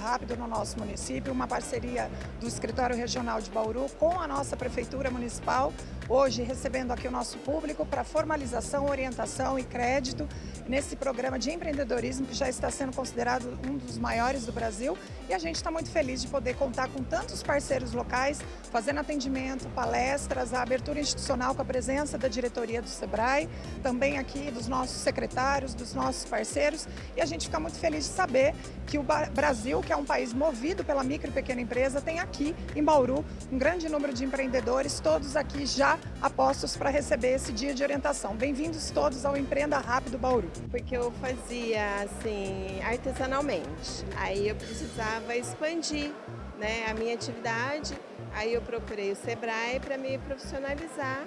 Rápido no nosso município, uma parceria do Escritório Regional de Bauru com a nossa Prefeitura Municipal, hoje recebendo aqui o nosso público para formalização, orientação e crédito nesse programa de empreendedorismo que já está sendo considerado um dos maiores do Brasil e a gente está muito feliz de poder contar com tantos parceiros locais, fazendo atendimento, palestras, a abertura institucional com a presença da diretoria do SEBRAE, também aqui dos nossos secretários, dos nossos parceiros e a gente fica muito feliz de saber que o Brasil, que é um país movido pela micro e pequena empresa, tem aqui em Bauru um grande número de empreendedores, todos aqui já apostos para receber esse dia de orientação. Bem-vindos todos ao Empreenda Rápido Bauru. Porque eu fazia assim artesanalmente, aí eu precisava expandir né, a minha atividade, aí eu procurei o Sebrae para me profissionalizar.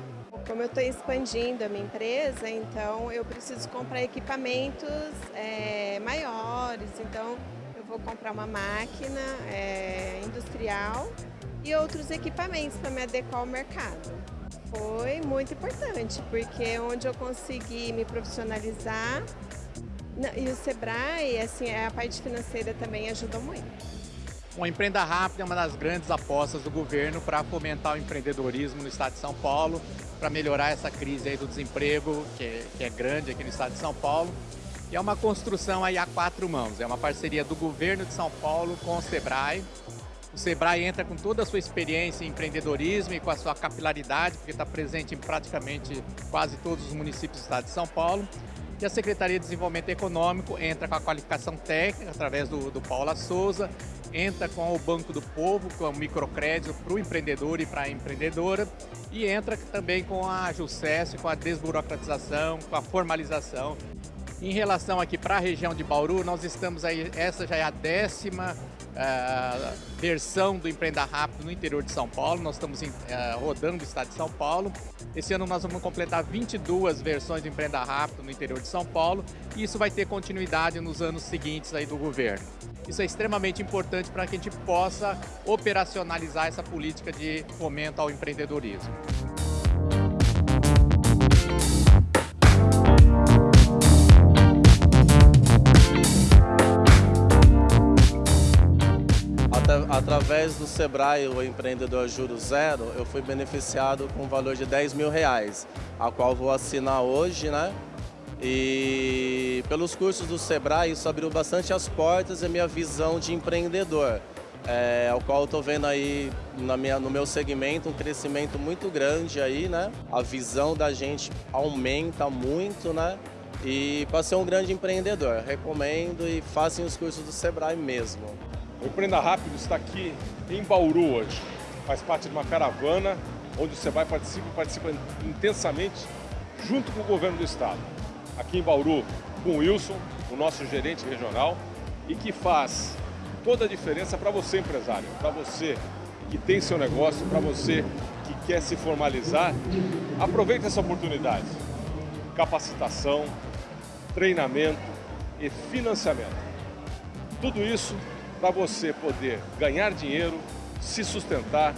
Como eu estou expandindo a minha empresa, então eu preciso comprar equipamentos é, maiores, então eu vou comprar uma máquina é, industrial e outros equipamentos para me adequar ao mercado. Foi muito importante, porque onde eu consegui me profissionalizar e o Sebrae, assim, a parte financeira também ajudou muito. O Empreenda Rápido é uma das grandes apostas do governo para fomentar o empreendedorismo no estado de São Paulo, para melhorar essa crise aí do desemprego, que é, que é grande aqui no estado de São Paulo. E é uma construção aí a quatro mãos, é uma parceria do governo de São Paulo com o Sebrae, o Sebrae entra com toda a sua experiência em empreendedorismo e com a sua capilaridade, porque está presente em praticamente quase todos os municípios do estado de São Paulo. E a Secretaria de Desenvolvimento Econômico entra com a qualificação técnica, através do, do Paula Souza, entra com o Banco do Povo, com o microcrédito para o empreendedor e para a empreendedora, e entra também com a JUSES, com a desburocratização, com a formalização. Em relação aqui para a região de Bauru, nós estamos aí, essa já é a décima uh, versão do Empreenda Rápido no interior de São Paulo. Nós estamos uh, rodando o estado de São Paulo. Esse ano nós vamos completar 22 versões do Empreenda Rápido no interior de São Paulo e isso vai ter continuidade nos anos seguintes aí do governo. Isso é extremamente importante para que a gente possa operacionalizar essa política de fomento ao empreendedorismo. Através do Sebrae, o Empreendedor Juro Zero, eu fui beneficiado com um valor de 10 mil reais, a qual vou assinar hoje, né? E pelos cursos do Sebrae, isso abriu bastante as portas e a minha visão de empreendedor, é, ao qual estou vendo aí na minha, no meu segmento um crescimento muito grande aí, né? A visão da gente aumenta muito, né? E para ser um grande empreendedor, recomendo e façam os cursos do Sebrae mesmo. O Empreenda Rápido está aqui em Bauru hoje. Faz parte de uma caravana onde o Sebrae participa, participa intensamente junto com o governo do estado. Aqui em Bauru, com o Wilson, o nosso gerente regional, e que faz toda a diferença para você, empresário, para você que tem seu negócio, para você que quer se formalizar. Aproveite essa oportunidade. Capacitação, treinamento e financiamento. Tudo isso para você poder ganhar dinheiro, se sustentar,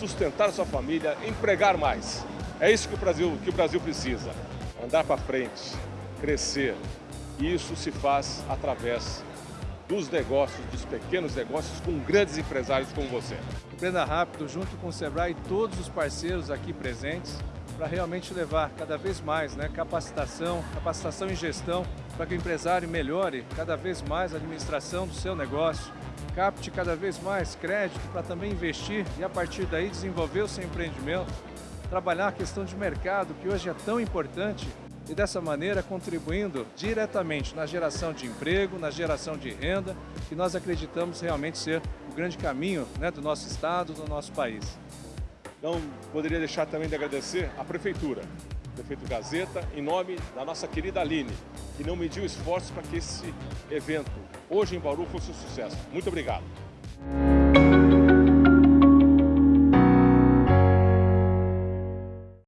sustentar sua família, empregar mais. É isso que o Brasil, que o Brasil precisa. Andar para frente, crescer. E isso se faz através dos negócios, dos pequenos negócios, com grandes empresários como você. Empreenda Rápido, junto com o Sebrae e todos os parceiros aqui presentes, para realmente levar cada vez mais né, capacitação, capacitação em gestão, para que o empresário melhore cada vez mais a administração do seu negócio, capte cada vez mais crédito para também investir e a partir daí desenvolver o seu empreendimento, trabalhar a questão de mercado que hoje é tão importante e dessa maneira contribuindo diretamente na geração de emprego, na geração de renda, que nós acreditamos realmente ser o grande caminho né, do nosso estado, do nosso país. Não poderia deixar também de agradecer à Prefeitura, Prefeito Gazeta, em nome da nossa querida Aline, que não mediu esforços para que esse evento, hoje em Bauru, fosse um sucesso. Muito obrigado.